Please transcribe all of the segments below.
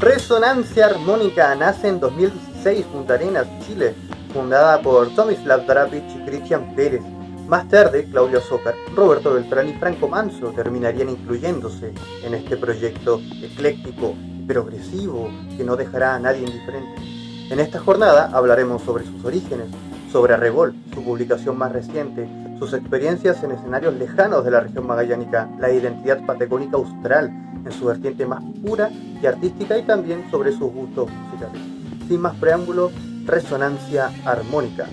Resonancia Armónica nace en 2016 Punta Arenas, Chile, fundada por Tomislav Drapic y Cristian Pérez. Más tarde, Claudio Zócar, Roberto Beltrán y Franco Manso terminarían incluyéndose en este proyecto ecléctico y progresivo que no dejará a nadie indiferente. En esta jornada hablaremos sobre sus orígenes, sobre Revol, su publicación más reciente, sus experiencias en escenarios lejanos de la región magallánica, la identidad patagónica austral en su vertiente más pura y artística y también sobre sus gustos musicales. Sin más preámbulos, resonancia armónica.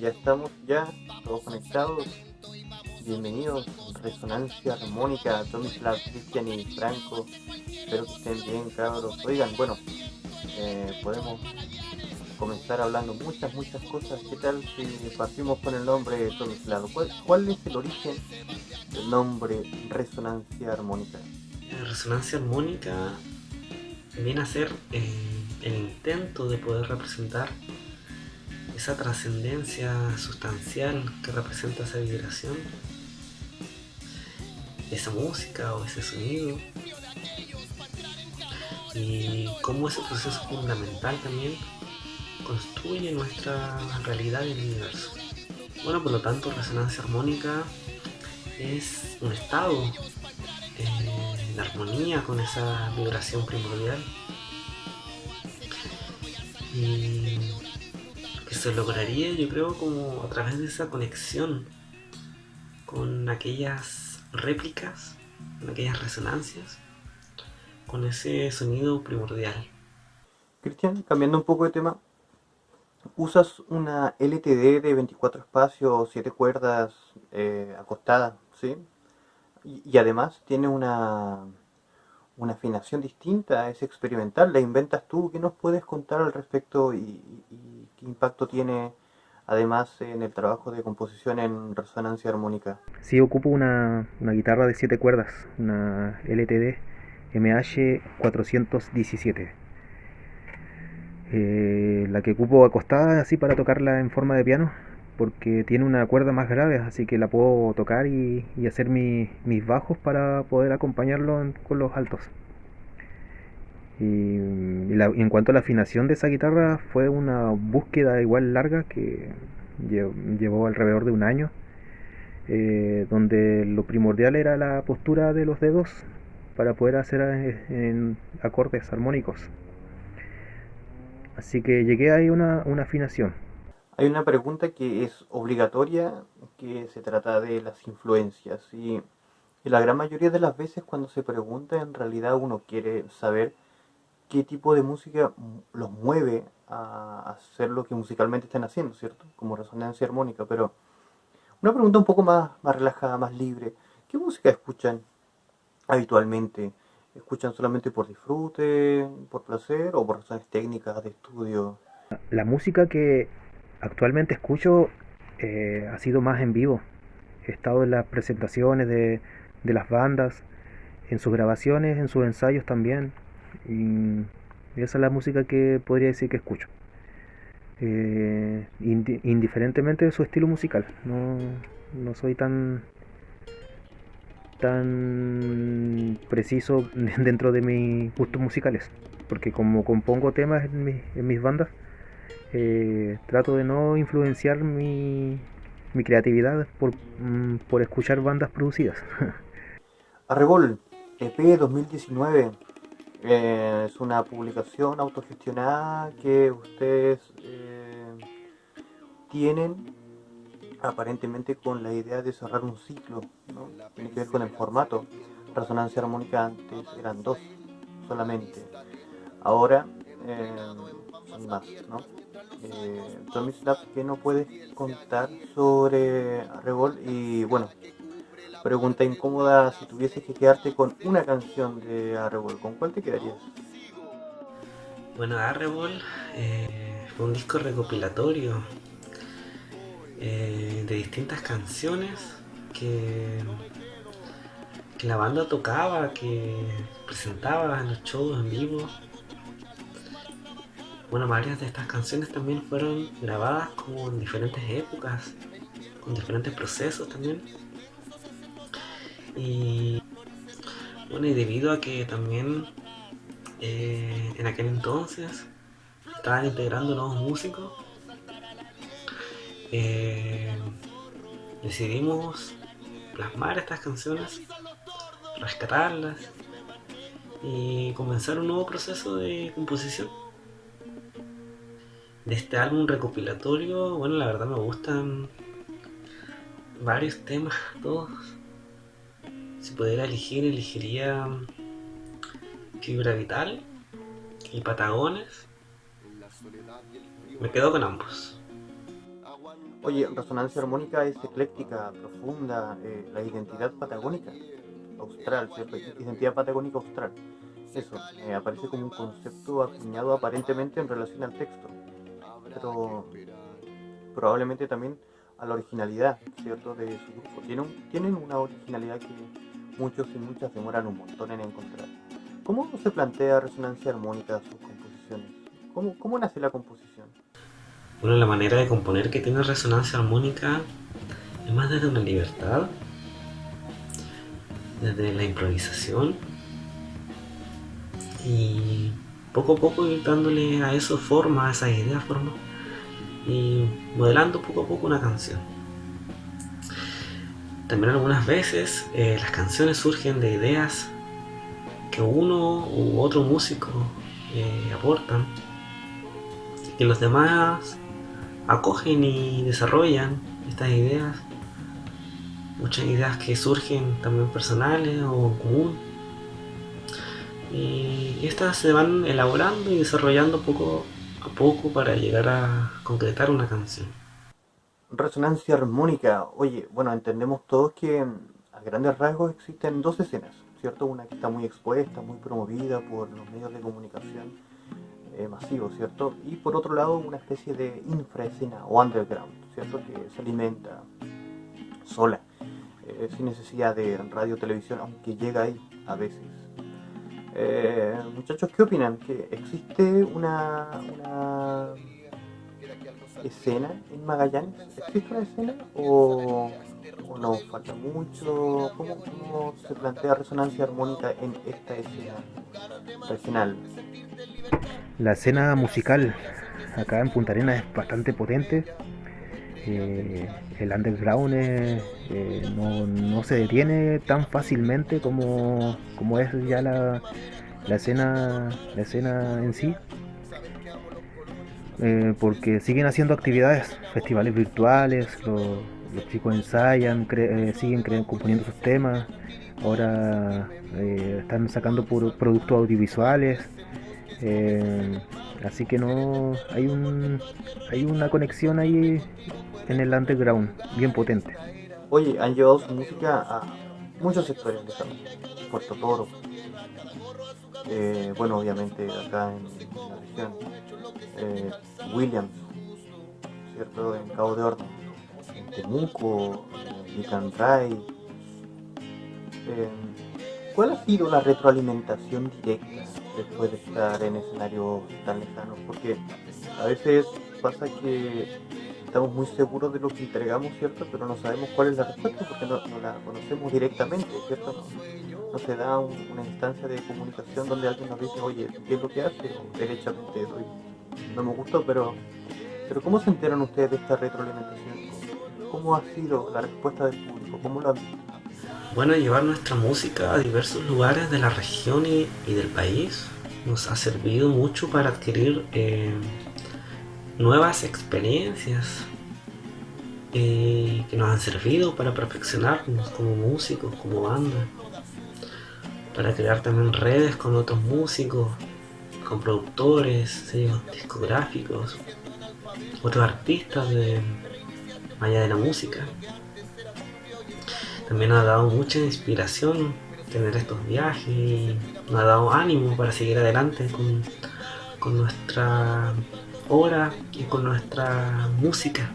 Ya estamos ya, todos conectados. Bienvenidos, Resonancia Armónica, Tomislav, Cristian y Franco. Espero que estén bien, cabros. Oigan, bueno, eh, podemos comenzar hablando muchas, muchas cosas. ¿Qué tal si partimos con el nombre Tomislav? ¿Cuál, ¿Cuál es el origen del nombre Resonancia Armónica? Resonancia Armónica viene a ser eh, el intento de poder representar esa trascendencia sustancial que representa esa vibración, esa música o ese sonido, y cómo ese proceso fundamental también construye nuestra realidad y el universo. Bueno, por lo tanto, resonancia armónica es un estado eh, en armonía con esa vibración primordial. Y se lograría yo creo como a través de esa conexión con aquellas réplicas, con aquellas resonancias, con ese sonido primordial. Cristian, cambiando un poco de tema, usas una LTD de 24 espacios, 7 cuerdas eh, acostada, ¿sí? Y, además tiene una, una afinación distinta, es experimental, la inventas tú. ¿Qué nos puedes contar al respecto y ¿Qué impacto tiene además en el trabajo de composición en resonancia armónica? Sí, ocupo una, guitarra de 7 cuerdas, una LTD MH417. Eh, la que ocupo acostada así para tocarla en forma de piano, porque tiene una cuerda más grave, así que la puedo tocar y, hacer mis bajos para poder acompañarlo con los altos. Y, en cuanto a la afinación de esa guitarra, fue una búsqueda igual larga que llevó alrededor de un año, eh, donde lo primordial era la postura de los dedos para poder hacer eh, acordes armónicos. Así que llegué ahí una, una afinación. Hay una pregunta que es obligatoria, que se trata de las influencias. Y, y la gran mayoría de las veces cuando se pregunta, en realidad uno quiere saber qué tipo de música los mueve a hacer lo que musicalmente están haciendo, ¿cierto? Como resonancia armónica, pero una pregunta un poco más, más relajada, más libre. ¿Qué música escuchan habitualmente? ¿Escuchan solamente por disfrute, por placer o por razones técnicas de estudio? La música que actualmente escucho eh, ha sido más en vivo. He estado en las presentaciones de, de las bandas, en sus grabaciones, en sus ensayos también. Y esa es la música que podría decir que escucho. Eh, indiferentemente de su estilo musical. No, no soy tan tan preciso dentro de mis gustos musicales. Porque como compongo temas en, mis bandas, eh, trato de no influenciar mi, mi creatividad por, mm, por escuchar bandas producidas. Arrebol, EP 2019 eh, es una publicación autogestionada que ustedes eh, tienen aparentemente con la idea de cerrar un ciclo, ¿no? tiene que ver con el formato. Resonancia armónica antes eran dos solamente, ahora eh, son más. ¿no? Eh, Tommy Slap, ¿qué no puedes contar sobre Arrebol? Y bueno, pregunta incómoda, si tuvieses que quedarte con una canción de Arrebol, ¿con cuál te quedarías? Bueno, Arrebol eh, fue un disco recopilatorio eh, de distintas canciones que, que la banda tocaba, que presentaba en los shows en vivo bueno, varias de estas canciones también fueron grabadas como en diferentes épocas, con diferentes procesos también. Y bueno, y debido a que también eh, en aquel entonces estaban integrando nuevos músicos, eh, decidimos plasmar estas canciones, rescatarlas y comenzar un nuevo proceso de composición de este álbum recopilatorio, bueno, la verdad me gustan varios temas, todos. Pudiera elegir, elegiría Fibra Vital y Patagones. Me quedo con ambos. Oye, Resonancia Armónica es ecléctica, profunda, eh, la identidad patagónica austral, ¿cierto? Identidad patagónica austral. Eso, eh, aparece como un concepto acuñado aparentemente en relación al texto pero probablemente también a la originalidad, ¿cierto?, de su grupo. Tienen una originalidad que muchos y muchas demoran un montón en encontrar. ¿Cómo se plantea resonancia armónica sus composiciones? ¿Cómo, ¿Cómo nace la composición? Bueno, la manera de componer que tiene resonancia armónica es más desde una libertad, desde la improvisación y poco a poco dándole a eso forma, a esas ideas forma y modelando poco a poco una canción. También algunas veces eh, las canciones surgen de ideas que uno u otro músico eh, aportan y que los demás acogen y desarrollan estas ideas. Muchas ideas que surgen también personales o en común y estas se van elaborando y desarrollando poco a poco para llegar a concretar una canción. Resonancia armónica. Oye, bueno, entendemos todos que a grandes rasgos existen dos escenas, ¿cierto? Una que está muy expuesta, muy promovida por los medios de comunicación eh, masivos, ¿cierto? Y por otro lado, una especie de infraescena o underground, ¿cierto? Que se alimenta sola, eh, sin necesidad de radio televisión, aunque llega ahí a veces. Eh, muchachos, ¿qué opinan? ¿Que existe una, una escena en Magallanes? ¿Existe una escena o, no? ¿Falta mucho? ¿Cómo, se plantea resonancia armónica en esta escena regional? La escena musical acá en Punta Arenas es bastante potente. Eh, el underground eh, no, se detiene tan fácilmente como, como es ya la, la, escena, la escena en sí. Eh, porque siguen haciendo actividades, festivales virtuales, los, chicos ensayan, siguen componiendo sus temas, ahora están sacando productos audiovisuales, así que no hay un hay una conexión ahí en el underground, bien potente. Oye, han llevado su música a muchos sectores de Puerto Toro, eh, bueno, obviamente acá en, la región, eh, Williams, ¿cierto? En Cabo de Horno, en Temuco, en Ray. Eh, ¿Cuál ha sido la retroalimentación directa después de estar en escenarios tan lejanos? Porque a veces pasa que estamos muy seguros de lo que entregamos, ¿cierto? Pero no sabemos cuál es la respuesta porque no, la conocemos directamente, ¿cierto? No, se da una instancia de comunicación donde alguien nos dice, oye, ¿qué es lo que hace? O derechamente, no me gustó, pero, pero ¿cómo se enteran ustedes de esta retroalimentación? ¿Cómo ha sido la respuesta del público? ¿Cómo lo han visto? Bueno, llevar nuestra música a diversos lugares de la región y, del país nos ha servido mucho para adquirir eh, nuevas experiencias eh, que nos han servido para perfeccionarnos como músicos, como banda, para crear también redes con otros músicos, con productores, sellos discográficos. otros artistas de allá de la música. También nos ha dado mucha inspiración tener estos viajes y nos ha dado ánimo para seguir adelante con, con nuestra obra y con nuestra música.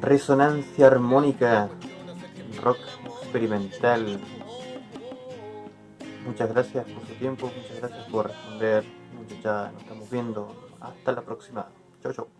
Resonancia armónica, rock experimental. Muchas gracias por su tiempo, muchas gracias por responder. Ya nos estamos viendo. Hasta la próxima. Chau, chau.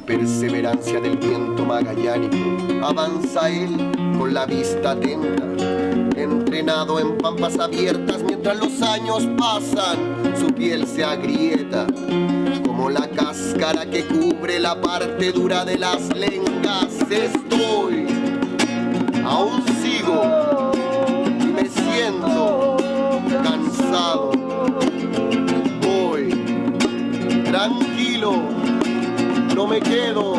Perseverancia del viento magallánico. Avanza él con la vista atenta, entrenado en pampas abiertas mientras los años pasan, su piel se agrieta como la cáscara que cubre la parte dura de las lengas. Estoy, aún sigo y me siento cansado. Me quedo.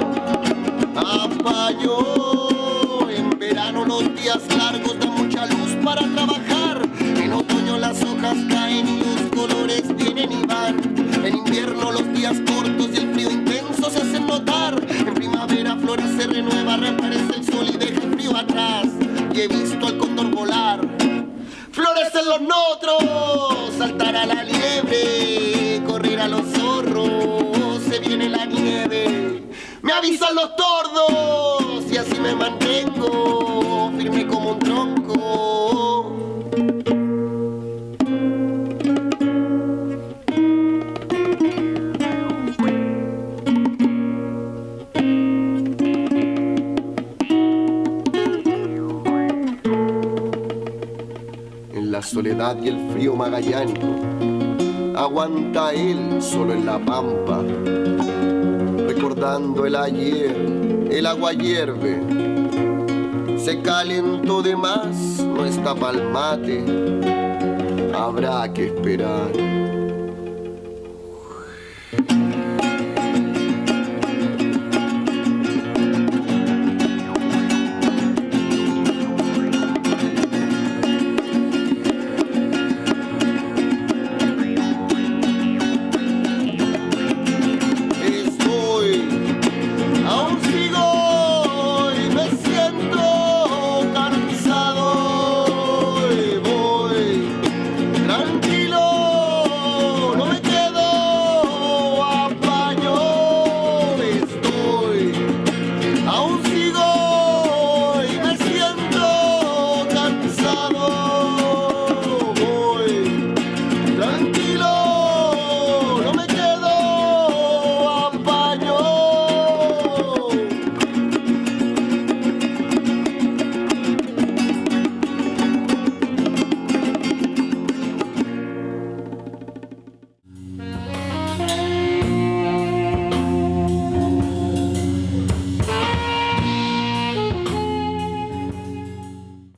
En verano los días largos dan mucha luz para trabajar. En otoño las hojas caen y los colores vienen y van. En invierno los días cortos y el frío intenso se hacen notar. En primavera flora se renueva, reaparece el sol y deja el frío atrás. Y he visto al cóndor volar. Florecen los notros, saltar a la liebre, Avisan los tordos y así me mantengo firme como un tronco. En la soledad y el frío magallánico, aguanta él solo en la pampa el agua hierve. Se calentó de más, no está pa'l mate, habrá que esperar.